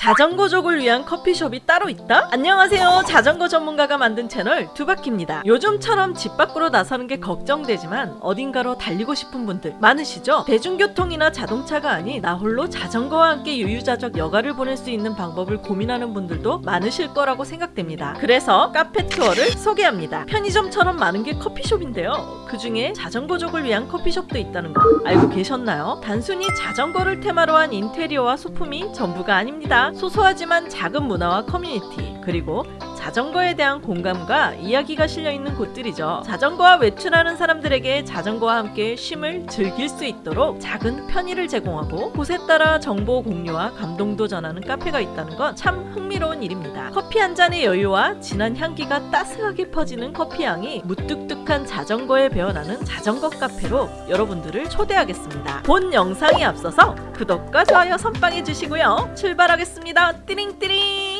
자전거족을 위한 커피숍이 따로 있다? 안녕하세요 자전거 전문가가 만든 채널 두바키입니다 요즘처럼 집 밖으로 나서는 게 걱정되지만 어딘가로 달리고 싶은 분들 많으시죠? 대중교통이나 자동차가 아닌 나 홀로 자전거와 함께 유유자적 여가를 보낼 수 있는 방법을 고민하는 분들도 많으실 거라고 생각됩니다 그래서 카페 투어를 소개합니다 편의점처럼 많은 게 커피숍인데요 그 중에 자전거족을 위한 커피숍도 있다는 거 알고 계셨나요? 단순히 자전거를 테마로 한 인테리어와 소품이 전부가 아닙니다 소소하지만 작은 문화와 커뮤니티 그리고 자전거에 대한 공감과 이야기가 실려있는 곳들이죠. 자전거와 외출하는 사람들에게 자전거와 함께 쉼을 즐길 수 있도록 작은 편의를 제공하고 곳에 따라 정보 공유와 감동도 전하는 카페가 있다는 건 참 흥미로운 일입니다. 커피 한 잔의 여유와 진한 향기가 따스하게 퍼지는 커피향이 무뚝뚝한 자전거에 배어나는 자전거 카페로 여러분들을 초대하겠습니다. 본 영상에 앞서서 구독과 좋아요 선빵해 주시고요. 출발하겠습니다. 띠링띠링 첫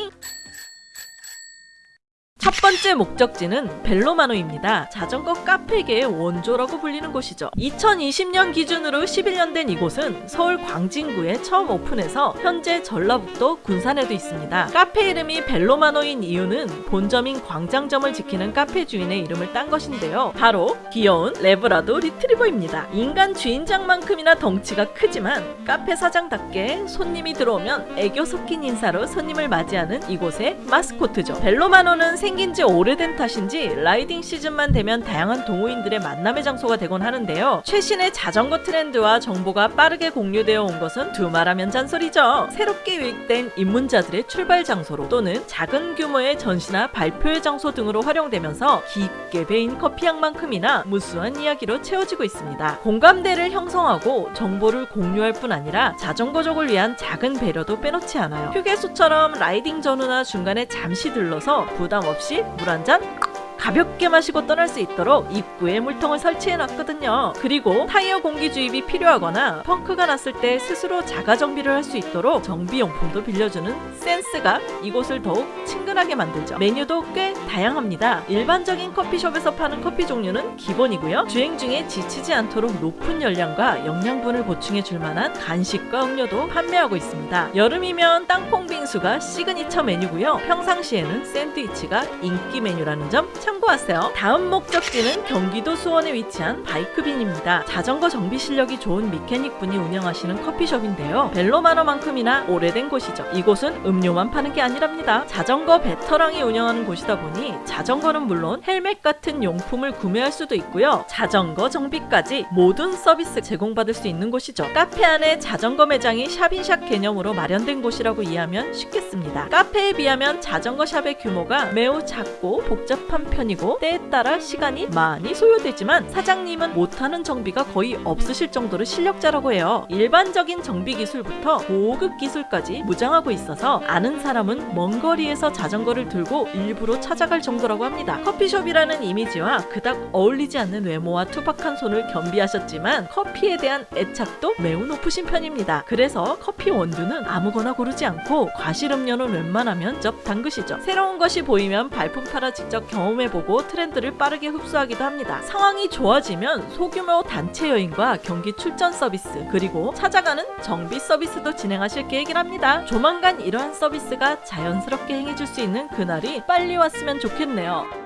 번째 목적지는 벨로마노입니다. 자전거 카페계의 원조라고 불리는 곳이죠. 2020년 기준으로 11년 된 이곳은 서울 광진구에 처음 오픈해서 현재 전라북도 군산에도 있습니다. 카페 이름이 벨로마노인 이유는 본점인 광장점을 지키는 카페 주인의 이름을 딴 것인데요. 바로 귀여운 레브라도 리트리버입니다. 인간 주인장만큼이나 덩치가 크지만 카페 사장답게 손님이 들어오면 애교 섞인 인사로 손님을 맞이하는 이곳의 마스코트죠. 벨로마노는 생긴 지 오래된 탓인지 라이딩 시즌만 되면 다양한 동호인들의 만남의 장소가 되곤 하는데요. 최신의 자전거 트렌드와 정보가 빠르게 공유되어 온 것은 두말하면 잔소리죠. 새롭게 유입된 입문자들의 출발 장소로 또는 작은 규모의 전시나 발표의 장소 등으로 활용되면서 깊게 배인 커피향만큼이나 무수한 이야기로 채워지고 있습니다. 공감대를 형성하고 정보를 공유할 뿐 아니라 자전거족을 위한 작은 배려도 빼놓지 않아요. 휴게소처럼 라이딩 전후나 중간에 잠시 들러서 부담 없이 물 한 잔 가볍게 마시고 떠날 수 있도록 입구에 물통을 설치해 놨거든요. 그리고 타이어 공기 주입이 필요하거나 펑크가 났을 때 스스로 자가 정비를 할 수 있도록 정비용품도 빌려주는 센스가 이곳을 더욱 친근하게 만들죠. 메뉴도 꽤 다양합니다. 일반적인 커피숍에서 파는 커피 종류는 기본이고요. 주행 중에 지치지 않도록 높은 열량과 영양분을 보충해 줄 만한 간식과 음료도 판매하고 있습니다. 여름이면 땅콩 빙수가 시그니처 메뉴고요. 평상시에는 샌드위치가 인기 메뉴라는 점 참고하세요. 다음 목적지는 경기도 수원에 위치한 바이크빈입니다. 자전거 정비 실력이 좋은 mechanic 분이 운영하시는 커피숍인데요. 벨로마노만큼이나 오래된 곳이죠. 이곳은 음료만 파는 게 아니랍니다. 자전거 베테랑이 운영하는 곳이다 보니 자전거는 물론 헬멧 같은 용품을 구매할 수도 있고요. 자전거 정비까지 모든 서비스 제공받을 수 있는 곳이죠. 카페 안에 자전거 매장이 shop in shop 개념으로 마련된 곳이라고 이해하면 쉽겠습니다. 카페에 비하면 자전거 shop의 규모가 매우 작고 복잡한 편 이고 때에 따라 시간이 많이 소요되지만 사장님은 못하는 정비가 거의 없으실 정도로 실력자라고 해요. 일반적인 정비 기술부터 고급 기술까지 무장하고 있어서 아는 사람은 먼 거리에서 자전거를 들고 일부러 찾아갈 정도라고 합니다. 커피숍이라는 이미지와 그닥 어울리지 않는 외모와 투박한 손을 겸비하셨지만 커피에 대한 애착도 매우 높으신 편입니다. 그래서 커피 원두는 아무거나 고르지 않고 과실 음료는 웬만하면 접 담그시죠. 새로운 것이 보이면 발품 팔아 직접 경험해 보고 트렌드를 빠르게 흡수하기도 합니다. 상황이 좋아지면 소규모 단체 여행과 경기 출전 서비스 그리고 찾아가는 정비 서비스도 진행하실 계획이랍니다. 조만간 이러한 서비스가 자연스럽게 행해질 수 있는 그날이 빨리 왔으면 좋겠네요.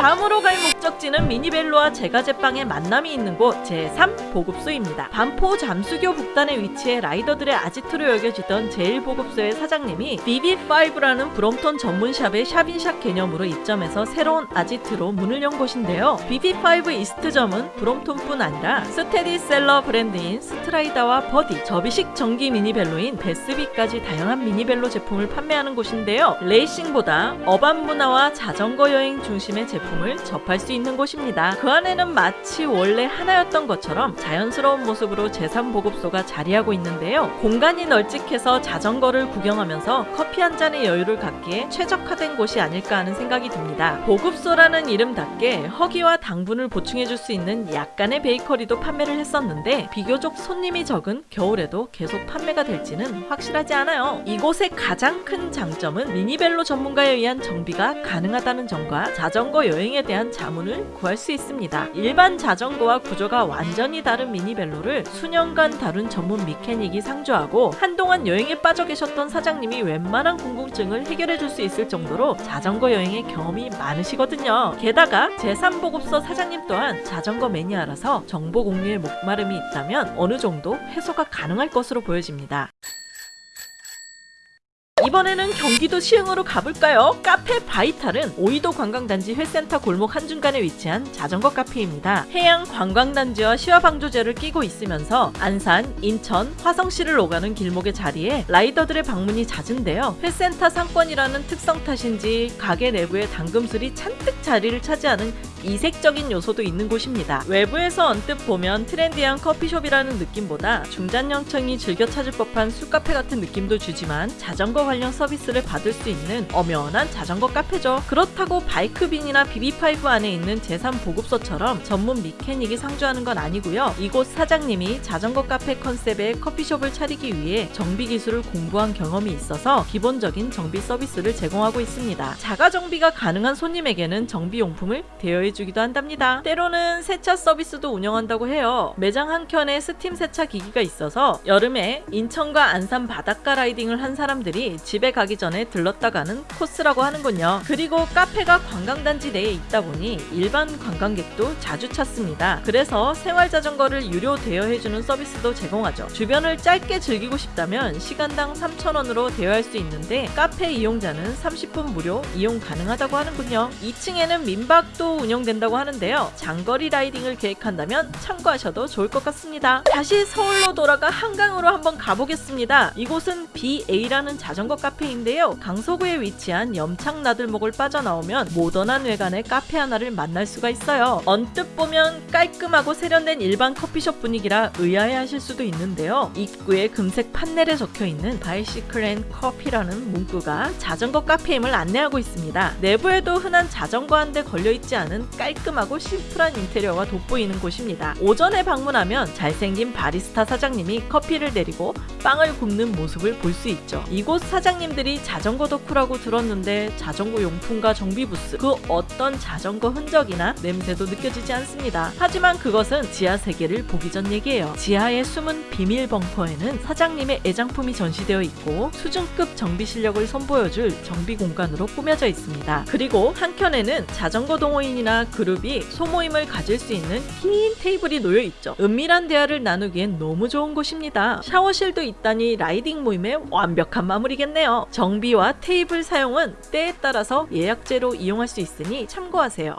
다음으로 갈 목적지는 미니벨로와 제과제빵의 만남이 있는 곳 제3 보급소입니다. 반포 잠수교 북단에 위치해 라이더들의 아지트로 여겨지던 제1보급소의 사장님이 BB5라는 브롬톤 전문샵의 샵인샵 개념으로 입점해서 새로운 아지트로 문을 연 곳인데요. BB5 이스트점은 브롬톤뿐 아니라 스테디셀러 브랜드인 스트라이다와 버디, 접이식 전기 미니벨로인 베스비까지 다양한 미니벨로 제품을 판매하는 곳인데요. 레이싱보다 urban 문화와 자전거 여행 중심의 제품 제품을 접할 수 있는 곳입니다. 그 안에는 마치 원래 하나였던 것처럼 자연스러운 모습으로 제3보급소가 자리하고 있는데요. 공간이 널찍해서 자전거를 구경하면서 커피 한 잔의 여유를 갖기에 최적화된 곳이 아닐까 하는 생각이 듭니다. 보급소라는 이름답게 허기와 당분을 보충해줄 수 있는 약간의 베이커리도 판매를 했었는데 비교적 손님이 적은 겨울에도 계속 판매가 될지는 확실하지 않아요. 이곳의 가장 큰 장점은 미니벨로 전문가에 의한 정비가 가능하다는 점과 자전거 여행 여행에 대한 자문을 구할 수 있습니다. 일반 자전거와 구조가 완전히 다른 미니벨로를 수년간 다룬 전문 미케닉이 상주하고 한동안 여행에 빠져 계셨던 사장님이 웬만한 궁금증을 해결해 줄 수 있을 정도로 자전거 여행에 경험이 많으시거든요. 게다가 제3보급소 사장님 또한 자전거 매니아라서 정보 공유에 목마름이 있다면 어느 정도 해소가 가능할 것으로 보여집니다. 이번에는 경기도 시흥으로 가볼까요? 카페 바이탈은 오이도 관광단지 회센터 골목 한중간에 위치한 자전거 카페입니다. 해양 관광단지와 시화방조제를 끼고 있으면서 안산, 인천, 화성시를 오가는 길목의 자리에 라이더들의 방문이 잦은데요. 회센터 상권이라는 특성 탓인지 가게 내부에 당금술이 잔뜩 자리를 차지하는 이색적인 요소도 있는 곳입니다. 외부에서 언뜻 보면 트렌디한 커피숍이라는 느낌보다 중장년층이 즐겨 찾을 법한 술카페 같은 느낌도 주지만 자전거 관련 서비스를 받을 수 있는 엄연한 자전거 카페죠. 그렇다고 바이크빈이나 BB Five 안에 있는 제3보급소처럼 전문 미케닉이 상주하는 건 아니고요. 이곳 사장님이 자전거 카페 컨셉의 커피숍을 차리기 위해 정비 기술을 공부한 경험이 있어서 기본적인 정비 서비스를 제공하고 있습니다. 자가 정비가 가능한 손님에게는 정비용품을 대여 해주기도 한답니다. 때로는 세차 서비스도 운영한다고 해요. 매장 한켠에 스팀 세차 기기가 있어서 여름에 인천과 안산 바닷가 라이딩을 한 사람들이 집에 가기 전에 들렀다 가는 코스라고 하는군요. 그리고 카페가 관광단지 내에 있다 보니 일반 관광객도 자주 찾습니다. 그래서 생활 자전거를 유료 대여해주는 서비스도 제공하죠. 주변을 짧게 즐기고 싶다면 시간당 3,000원으로 대여할 수 있는데 카페 이용자는 30분 무료 이용 가능하다고 하는군요. 2층에는 민박도 운영 된다고 하는데요. 장거리 라이딩을 계획한다면 참고하셔도 좋을 것 같습니다. 다시 서울로 돌아가 한강으로 한번 가보겠습니다. 이곳은 BA라는 자전거 카페인데요. 강서구에 위치한 염창나들목을 빠져나오면 모던한 외관의 카페 하나를 만날 수가 있어요. 언뜻 보면 깔끔하고 세련된 일반 커피숍 분위기라 의아해하실 수도 있는데요. 입구에 금색 판넬에 적혀있는 Bicycle and Coffee라는 문구가 자전거 카페임을 안내하고 있습니다. 내부에도 흔한 자전거 한 대 걸려있지 않은 깔끔하고 심플한 인테리어가 돋보이는 곳입니다. 오전에 방문하면 잘생긴 바리스타 사장님이 커피를 내리고 빵을 굽는 모습을 볼 수 있죠. 이곳 사장님들이 자전거 덕후라고 들었는데 자전거 용품과 정비 부스 그 어떤 자전거 흔적이나 냄새도 느껴지지 않습니다. 하지만 그것은 지하 세계를 보기 전 얘기예요. 지하의 숨은 비밀 벙커에는 사장님의 애장품이 전시되어 있고 수준급 정비 실력을 선보여줄 정비 공간으로 꾸며져 있습니다. 그리고 한켠에는 자전거 동호인이나 그룹이 소모임을 가질 수 있는 긴 테이블이 놓여 있죠. 은밀한 대화를 나누기엔 너무 좋은 곳입니다. 샤워실도 있다니 라이딩 모임의 완벽한 마무리겠네요. 정비와 테이블 사용은 때에 따라서 예약제로 이용할 수 있으니 참고하세요.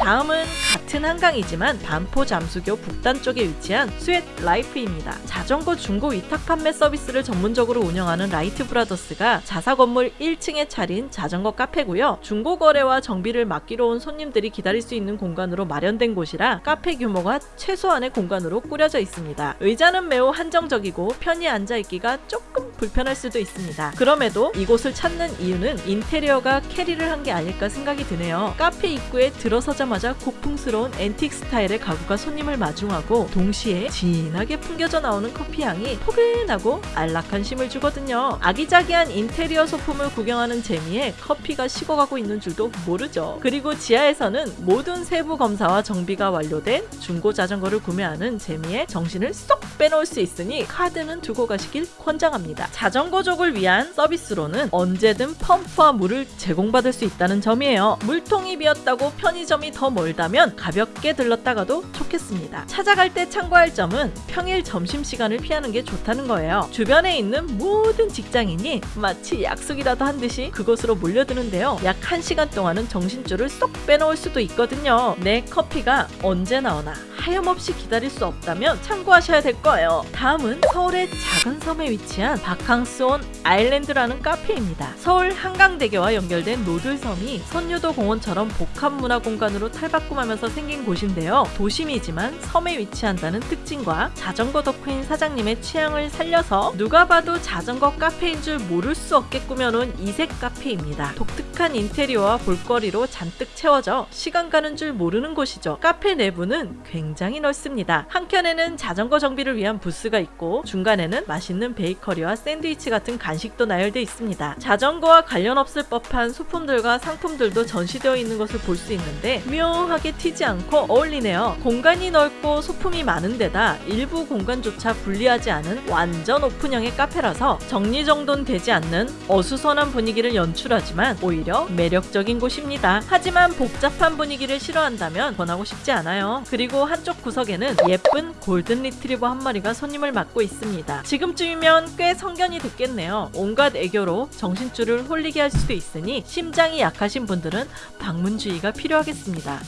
다음은 같은 한강이지만 반포 잠수교 북단 쪽에 위치한 스웨트 라이프입니다. 자전거 중고 위탁 판매 서비스를 전문적으로 운영하는 라이트 브라더스가 자사 건물 1층에 차린 자전거 카페고요. 중고 거래와 정비를 맡기러 온 손님들이 기다릴 수 있는 공간으로 마련된 곳이라 카페 규모가 최소한의 공간으로 꾸려져 있습니다. 의자는 매우 한정적이고 편히 앉아 있기가 조금 불편할 수도 있습니다. 그럼에도 이곳을 찾는 이유는 인테리어가 carry를 한 게 아닐까 생각이 드네요. 카페 입구에 들어서자마자 고풍스러운 앤틱 스타일의 가구가 손님을 마중하고 동시에 진하게 풍겨져 나오는 커피 향이 포근하고 안락한 쉼을 주거든요. 아기자기한 인테리어 소품을 구경하는 재미에 커피가 식어가고 있는 줄도 모르죠. 그리고 지하에서는 모든 세부 검사와 정비가 완료된 중고 자전거를 구매하는 재미에 정신을 쏙 빼놓을 수 있으니 카드는 두고 가시길 권장합니다. 자전거족을 위한 서비스로는 언제든 펌프와 물을 제공받을 수 있다는 점이에요. 물통이 비었다고 편의점이 더 멀다면 가볍게 들렀다가도 좋겠습니다. 찾아갈 때 참고할 점은 평일 점심시간을 피하는 게 좋다는 거예요. 주변에 있는 모든 직장인이 마치 약속이라도 한 듯이 그곳으로 몰려드는데요. 약 1시간 동안은 정신줄을 쏙 빼놓을 수도 있거든요. 내 커피가 언제 나오나 하염없이 기다릴 수 없다면 참고하셔야 될 거예요. 다음은 서울의 작은 섬에 위치한 바캉스온 아일랜드라는 카페입니다. 서울 한강대교와 연결된 노들섬이 선유도 공원처럼 복합 문화 공간으로 탈바꿈하면서 생긴 곳인데요. 도심이지만 섬에 위치한다는 특징과 자전거 덕후인 사장님의 취향을 살려서 누가 봐도 자전거 카페인 줄 모를 수 없게 꾸며놓은 이색 카페입니다. 독특한 인테리어와 볼거리로 잔뜩 채워져 시간 가는 줄 모르는 곳이죠. 카페 내부는 굉장히 넓습니다. 한켠에는 자전거 정비를 위한 부스가 있고 중간에는 맛있는 베이커리와 샌드위치 같은 간식도 나열돼 있습니다. 자전거와 관련 없을 법한 소품들과 상품들도 전시되어 있는 것을 볼 수 있는데 묘하게 튀지 않고 어울리네요. 공간이 넓고 소품이 많은 데다 일부 공간조차 분리하지 않은 완전 오픈형의 카페라서 정리정돈 되지 않는 어수선한 분위기를 연출하지만 오히려 매력적인 곳입니다. 하지만 복잡한 분위기를 싫어한다면 권하고 싶지 않아요. 그리고 한쪽 구석에는 예쁜 골든 리트리버 한 마리가 손님을 맞고 있습니다. 지금쯤이면 꽤 성견이 됐겠네요. 온갖 애교로 정신줄을 홀리게 할 수도 있으니 심장이 약하신 분들은 방문 주의가 필요하겠습니다.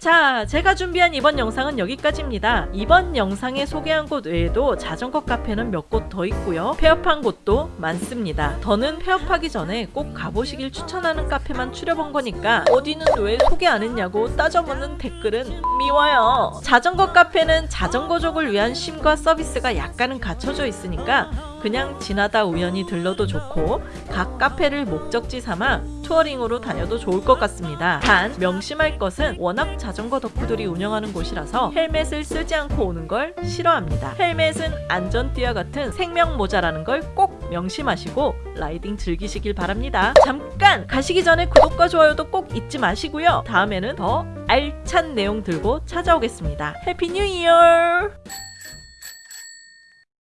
자, 제가 준비한 이번 영상은 여기까지입니다. 이번 영상에 소개한 곳 외에도 자전거 카페는 몇 곳 더 있고요. 폐업한 곳도 많습니다. 더는 폐업하기 전에 꼭 가보시길 추천하는 카페만 추려본 거니까 어디는 왜 소개 안 했냐고 따져묻는 댓글은 미워요. 자전거 카페는 자전거족을 위한 쉼과 서비스가 약간은 갖춰져 있으니까 그냥 지나다 우연히 들러도 좋고 각 카페를 목적지 삼아 touring으로 다녀도 좋을 것 같습니다. 단 명심할 것은 워낙 자전거 덕후들이 운영하는 곳이라서 헬멧을 쓰지 않고 오는 걸 싫어합니다. 헬멧은 안전띠와 같은 생명 모자라는 걸 꼭 명심하시고 라이딩 즐기시길 바랍니다. 잠깐 가시기 전에 구독과 좋아요도 꼭 잊지 마시고요. 다음에는 더 알찬 내용 들고 찾아오겠습니다. Happy New Year!